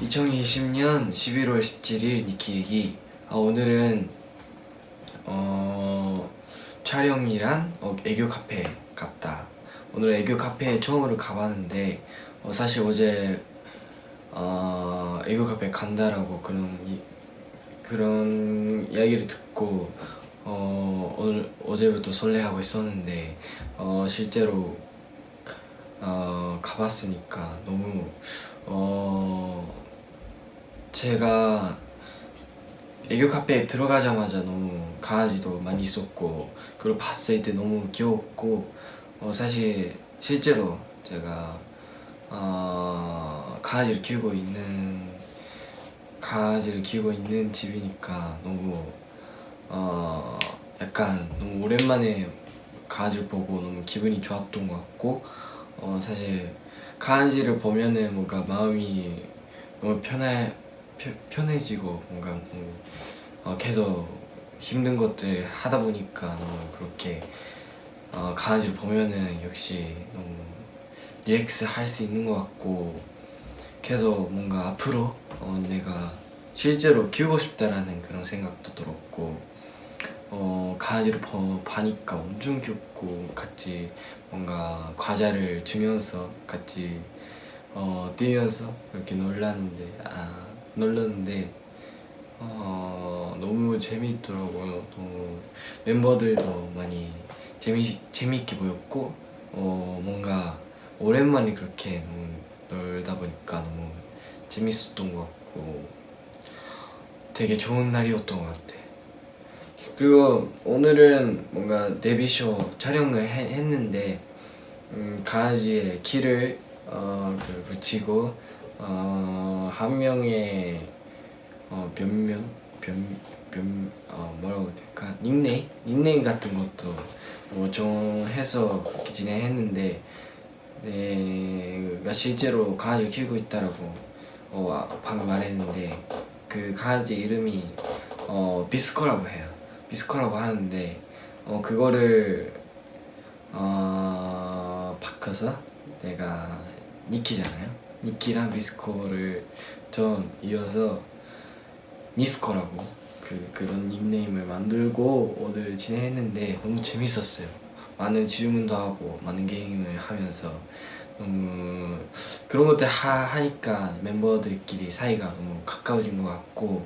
2020년 11월 17일 니키 얘기. 아, 오늘은 어, 촬영이란 어, 애교 카페 갔다. 오늘 애교 카페 처음으로 가봤는데 어, 사실 어제 어, 애교 카페 간다라고 그런 이, 그런 이야기를 듣고 어, 오늘 어제부터 설레하고 있었는데 어, 실제로 어, 가봤으니까 너무 어, 제가 애교 카페에 들어가자마자 너무 강아지도 많이 있었고 그걸 봤을 때 너무 귀여웠고 어, 사실 실제로 제가 어, 강아지를 키우고 있는 강아지를 키우고 있는 집이니까 너무 어, 약간 너무 오랜만에 강아지를 보고 너무 기분이 좋았던 것 같고 어, 사실 강아지를 보면은 뭔가 마음이 너무 편해 편, 편해지고 뭔가 너무 어, 계속 힘든 것들 하다 보니까 너무 그렇게 어, 강아지를 보면은 역시 너무 리렉스 할 수 있는 것 같고 계속 뭔가 앞으로 어, 내가 실제로 키우고 싶다라는 그런 생각도 들었고 어, 강아지를 봐, 봐니까 엄청 귀엽고 같이 뭔가 과자를 주면서 같이 어, 뛰면서 이렇게 놀랐는데 아 놀랐는데 어, 너무 재미있더라고요. 너무 멤버들도 많이 재미 재미있게 보였고 어, 뭔가 오랜만에 그렇게 너무 놀다 보니까 너무 재밌었던 것 같고 되게 좋은 날이었던 것 같아. 그리고 오늘은 뭔가 데뷔쇼 촬영을 해- 했는데 음, 강아지의 키를 어, 그 붙이고 어, 한 명의 어, 변명 변, 변 어, 뭐라고 될까? 닉네임? 닉네임 같은 것도 뭐 정해서 진행했는데 내가 실제로 강아지를 키우고 있다라고 어, 아, 방금 말했는데 그 강아지 이름이 어, 비스코라고 해요. 비스코라고 하는데 어, 그거를 어, 바꿔서 내가 니키잖아요 니키랑 비스코를 좀 이어서 니스코라고 그, 그런 닉네임을 만들고 오늘 진행했는데 너무 재밌었어요. 많은 질문도 하고 많은 게임을 하면서 너무 그런 것들 하, 하니까 멤버들끼리 사이가 너무 가까워진 것 같고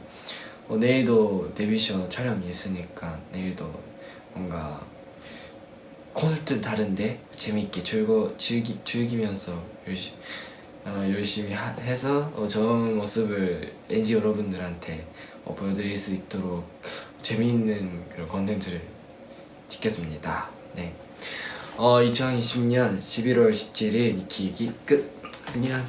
어, 내일도 데뷔쇼 촬영이 있으니까 내일도 뭔가 콘서트 다른데 재밌게 즐거 즐기 즐기면서 열심히 어, 열심히 하, 해서 어, 좋은 모습을 NG 여러분들한테 어, 보여드릴 수 있도록 재미있는 그런 컨텐츠를 찍겠습니다. 네. 어, 2020년 11월 17일 니키 얘기 끝. 안녕.